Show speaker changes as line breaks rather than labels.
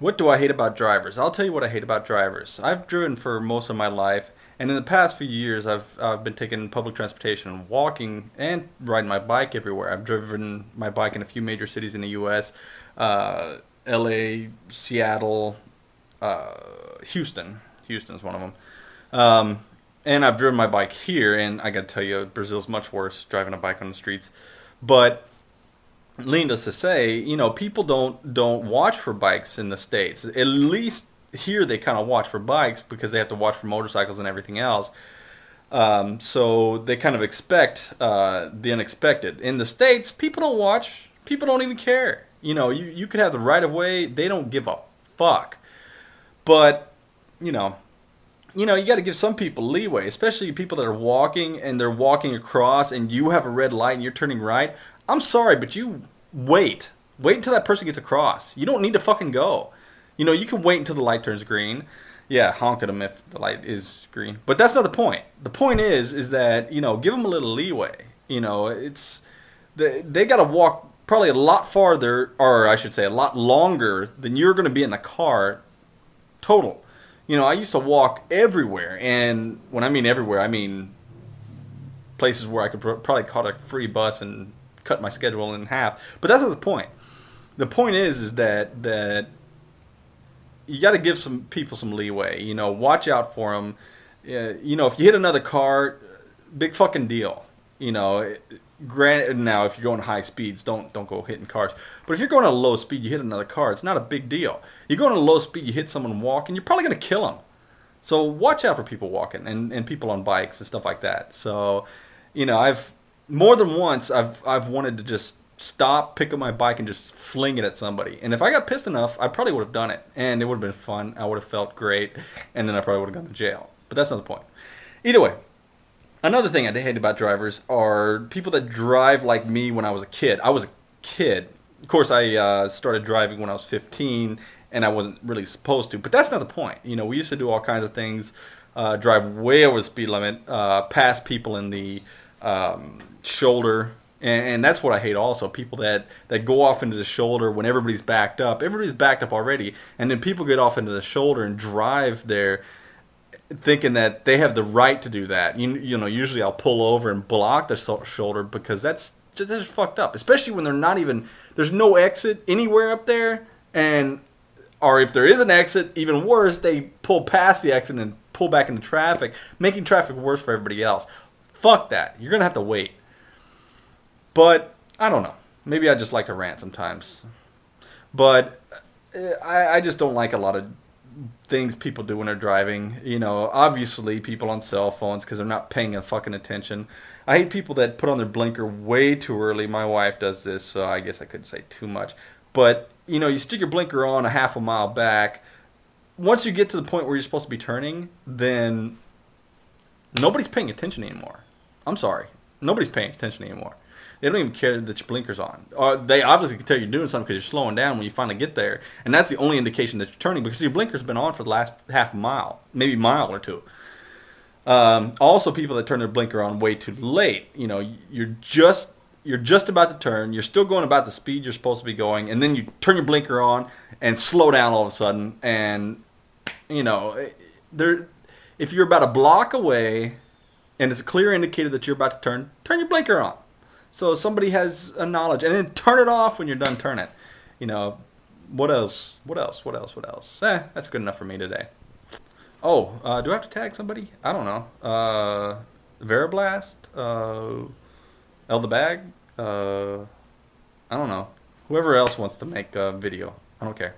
What do I hate about drivers? I'll tell you what I hate about drivers. I've driven for most of my life, and in the past few years, I've I've been taking public transportation, and walking, and riding my bike everywhere. I've driven my bike in a few major cities in the U.S. Uh, L.A., Seattle, uh, Houston. Houston is one of them. Um, and I've driven my bike here, and I got to tell you, Brazil's much worse driving a bike on the streets. But needless to say, you know, people don't don't watch for bikes in the states. At least here, they kind of watch for bikes because they have to watch for motorcycles and everything else. Um, so they kind of expect uh, the unexpected. In the states, people don't watch. People don't even care. You know, you you could have the right of way. They don't give a fuck. But you know, you know, you got to give some people leeway, especially people that are walking and they're walking across and you have a red light and you're turning right. I'm sorry, but you wait. Wait until that person gets across. You don't need to fucking go. You know, you can wait until the light turns green. Yeah, honk at them if the light is green. But that's not the point. The point is, is that you know, give them a little leeway. You know, it's they they got to walk probably a lot farther, or I should say, a lot longer than you're going to be in the car. Total. You know, I used to walk everywhere, and when I mean everywhere, I mean places where I could probably caught a free bus and cut my schedule in half. But that's not the point. The point is, is that that you got to give some people some leeway. You know, watch out for them. Uh, you know, if you hit another car, big fucking deal. You know, granted, now if you're going high speeds, don't don't go hitting cars. But if you're going at a low speed, you hit another car, it's not a big deal. You're going at a low speed, you hit someone walking, you're probably going to kill them. So watch out for people walking and, and people on bikes and stuff like that. So, you know, I've more than once I've I've wanted to just stop, pick up my bike, and just fling it at somebody. And if I got pissed enough, I probably would have done it, and it would have been fun. I would have felt great, and then I probably would have gone to jail. But that's not the point. Either way, another thing I hate about drivers are people that drive like me when I was a kid. I was a kid. Of course, I uh, started driving when I was 15, and I wasn't really supposed to. But that's not the point. You know, we used to do all kinds of things, uh, drive way over the speed limit, uh, pass people in the um, shoulder and, and, that's what I hate also people that that go off into the shoulder when everybody's backed up. Everybody's backed up already and then people get off into the shoulder and drive there thinking that they have the right to do that. You, you know usually I'll pull over and block the shoulder because that's just, that's just fucked up especially when they're not even there's no exit anywhere up there and or if there is an exit even worse they pull past the exit and pull back into traffic making traffic worse for everybody else fuck that you're gonna have to wait but I don't know. Maybe I just like to rant sometimes. But uh, I, I just don't like a lot of things people do when they're driving. You know, obviously people on cell phones because they're not paying a fucking attention. I hate people that put on their blinker way too early. My wife does this, so I guess I couldn't say too much. But you know, you stick your blinker on a half a mile back. Once you get to the point where you're supposed to be turning, then nobody's paying attention anymore. I'm sorry, nobody's paying attention anymore. They don't even care that your blinker's on. Or they obviously can tell you're doing something because you're slowing down when you finally get there, and that's the only indication that you're turning because your blinker's been on for the last half mile, maybe mile or two. Um, also, people that turn their blinker on way too late. You know, you're just you're just about to turn. You're still going about the speed you're supposed to be going, and then you turn your blinker on and slow down all of a sudden. And you know, there, if you're about a block away, and it's a clear indicator that you're about to turn, turn your blinker on. So somebody has a knowledge, and then turn it off when you're done turning. You know, what else? What else? What else? What else? Eh, that's good enough for me today. Oh, uh, do I have to tag somebody? I don't know. Uh, Veriblast, uh, uh, I don't know. Whoever else wants to make a video, I don't care.